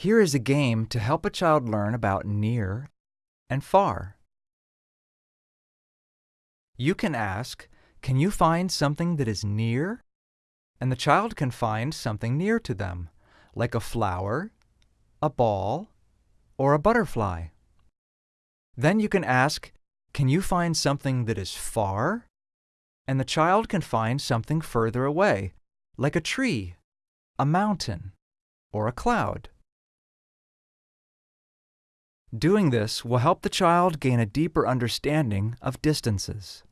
Here is a game to help a child learn about near and far. You can ask, Can you find something that is near? And the child can find something near to them, like a flower, a ball, or a butterfly. Then you can ask, Can you find something that is far? And the child can find something further away, like a tree, a mountain, or a cloud. Doing this will help the child gain a deeper understanding of distances.